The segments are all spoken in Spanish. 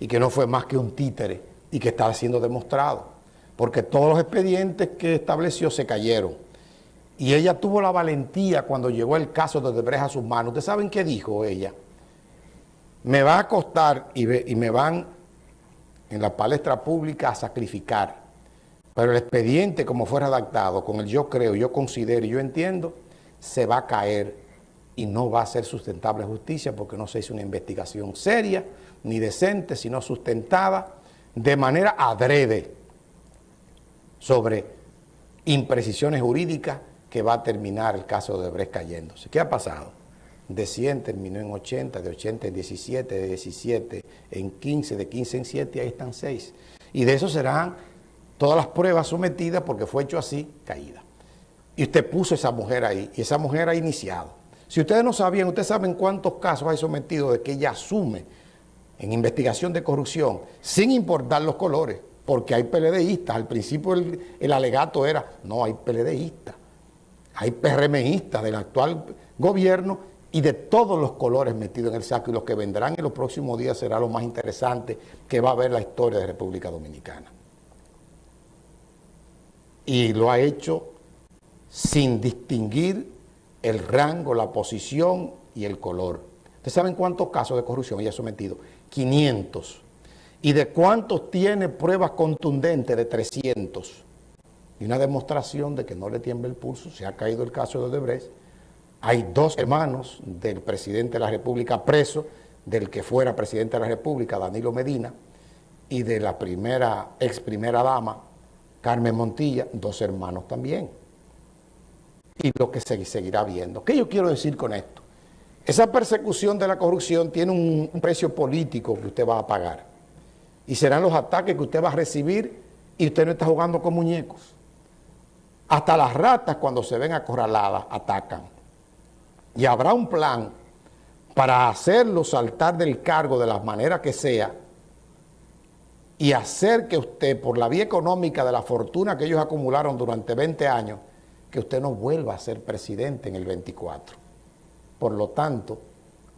y que no fue más que un títere y que estaba siendo demostrado, porque todos los expedientes que estableció se cayeron. Y ella tuvo la valentía cuando llegó el caso de Debreja a sus manos. ¿Ustedes saben qué dijo ella? Me va a costar y, y me van en la palestra pública a sacrificar, pero el expediente como fue redactado, con el yo creo, yo considero y yo entiendo, se va a caer y no va a ser sustentable justicia porque no se hizo una investigación seria, ni decente, sino sustentada de manera adrede sobre imprecisiones jurídicas que va a terminar el caso de Brecht cayéndose. ¿Qué ha pasado? De 100 terminó en 80, de 80 en 17, de 17 en 15, de 15 en 7, ahí están 6. Y de eso serán todas las pruebas sometidas porque fue hecho así, caída. Y usted puso esa mujer ahí, y esa mujer ha iniciado. Si ustedes no sabían, ustedes saben cuántos casos hay sometido de que ella asume en investigación de corrupción, sin importar los colores, porque hay PLDistas. Al principio el, alegato era, no, hay PLDistas, hay PRMistas del actual gobierno y de todos los colores metidos en el saco y los que vendrán en los próximos días será lo más interesante que va a ver la historia de República Dominicana. Y lo ha hecho sin distinguir el rango, la posición y el color. ¿Ustedes saben cuántos casos de corrupción ella ha sometido? 500. ¿Y de cuántos tiene pruebas contundentes? De 300. Y una demostración de que no le tiembla el pulso. Se ha caído el caso de Odebrecht. Hay dos hermanos del presidente de la República preso, del que fuera presidente de la República, Danilo Medina, y de la primera, ex primera dama, Carmen Montilla, dos hermanos también. Y lo que se seguirá viendo. ¿Qué yo quiero decir con esto? Esa persecución de la corrupción tiene un, precio político que usted va a pagar. Y serán los ataques que usted va a recibir y usted no está jugando con muñecos. Hasta las ratas cuando se ven acorraladas atacan. Y habrá un plan para hacerlo saltar del cargo de la manera que sea y hacer que usted, por la vía económica de la fortuna que ellos acumularon durante 20 años, que usted no vuelva a ser presidente en el 24. Por lo tanto,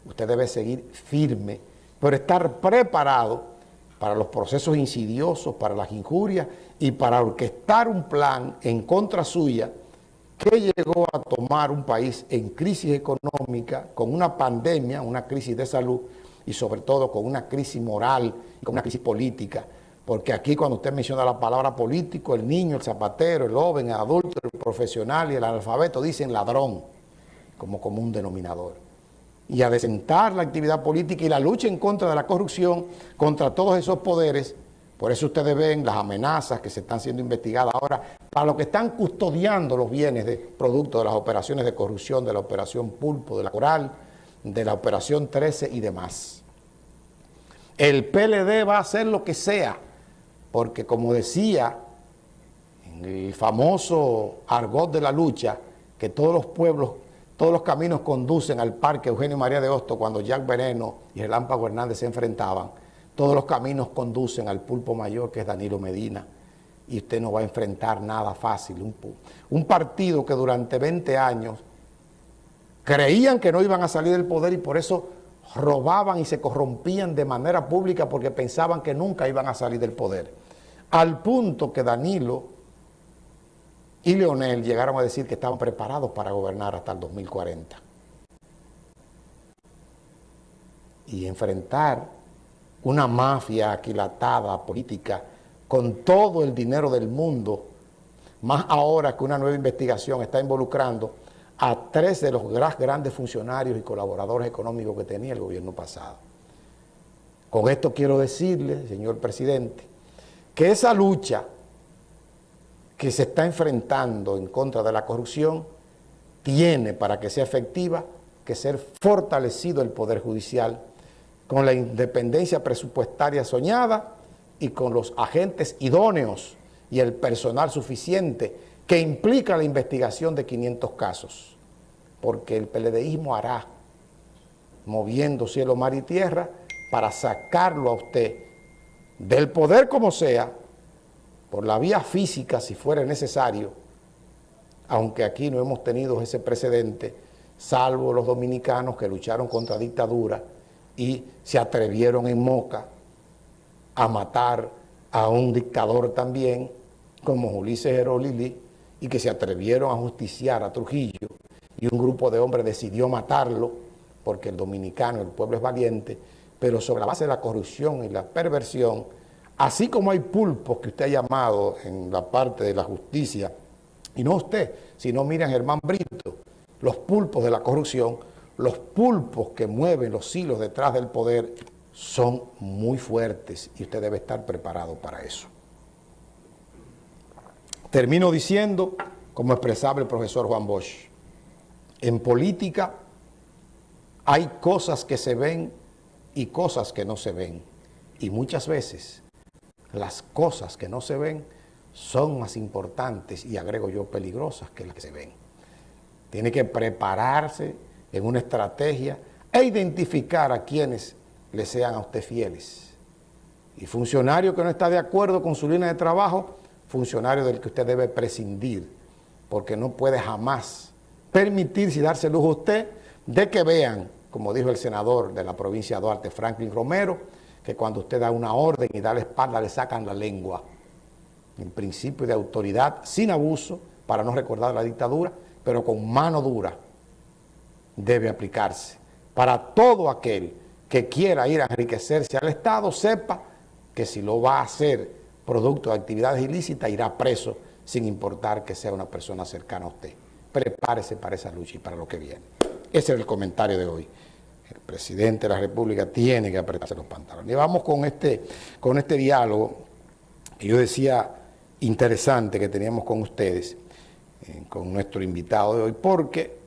usted debe seguir firme, pero estar preparado para los procesos insidiosos, para las injurias y para orquestar un plan en contra suya que llegó a tomar un país en crisis económica, con una pandemia, una crisis de salud y sobre todo con una crisis moral y con una crisis política. Porque aquí cuando usted menciona la palabra político, el niño, el zapatero, el joven, el adulto, el profesional y el analfabeto dicen ladrón como común denominador. Y a desentar la actividad política y la lucha en contra de la corrupción, contra todos esos poderes, por eso ustedes ven las amenazas que se están siendo investigadas ahora para los que están custodiando los bienes de producto de las operaciones de corrupción, de la operación Pulpo, de la Coral, de la operación 13 y demás. El PLD va a hacer lo que sea, porque como decía el famoso argot de la lucha, que todos los pueblos todos los caminos conducen al parque Eugenio María de Hosto cuando Jack Veneno y Relámpago Hernández se enfrentaban. Todos los caminos conducen al pulpo mayor que es Danilo Medina y usted no va a enfrentar nada fácil. Un, un partido que durante 20 años creían que no iban a salir del poder y por eso robaban y se corrompían de manera pública porque pensaban que nunca iban a salir del poder. Al punto que Danilo y Leonel llegaron a decir que estaban preparados para gobernar hasta el 2040. Y enfrentar una mafia aquilatada política con todo el dinero del mundo, más ahora que una nueva investigación está involucrando a tres de los grandes funcionarios y colaboradores económicos que tenía el gobierno pasado. Con esto quiero decirle, señor presidente, que esa lucha que se está enfrentando en contra de la corrupción tiene, para que sea efectiva, que ser fortalecido el Poder Judicial con la independencia presupuestaria soñada y con los agentes idóneos y el personal suficiente que implica la investigación de 500 casos. Porque el PLDismo hará, moviendo cielo, mar y tierra, para sacarlo a usted del poder como sea, por la vía física si fuera necesario, aunque aquí no hemos tenido ese precedente, salvo los dominicanos que lucharon contra dictadura y se atrevieron en Moca a matar a un dictador también, como Ulises Herolili, y que se atrevieron a justiciar a Trujillo, y un grupo de hombres decidió matarlo, porque el dominicano, el pueblo es valiente, pero sobre la base de la corrupción y la perversión, así como hay pulpos que usted ha llamado en la parte de la justicia, y no usted, sino miren Germán Brito, los pulpos de la corrupción, los pulpos que mueven los hilos detrás del poder son muy fuertes y usted debe estar preparado para eso. Termino diciendo, como expresaba el profesor Juan Bosch, en política hay cosas que se ven y cosas que no se ven. Y muchas veces las cosas que no se ven son más importantes y agrego yo peligrosas que las que se ven. Tiene que prepararse en una estrategia e identificar a quienes le sean a usted fieles. Y funcionario que no está de acuerdo con su línea de trabajo, funcionario del que usted debe prescindir, porque no puede jamás permitirse y darse lujo a usted de que vean, como dijo el senador de la provincia de Duarte, Franklin Romero, que cuando usted da una orden y da la espalda le sacan la lengua. El principio de autoridad sin abuso, para no recordar la dictadura, pero con mano dura debe aplicarse para todo aquel que quiera ir a enriquecerse al Estado, sepa que si lo va a hacer producto de actividades ilícitas, irá preso sin importar que sea una persona cercana a usted. Prepárese para esa lucha y para lo que viene. Ese es el comentario de hoy. El presidente de la República tiene que apretarse los pantalones. Y vamos con este, con este diálogo que yo decía interesante que teníamos con ustedes, eh, con nuestro invitado de hoy, porque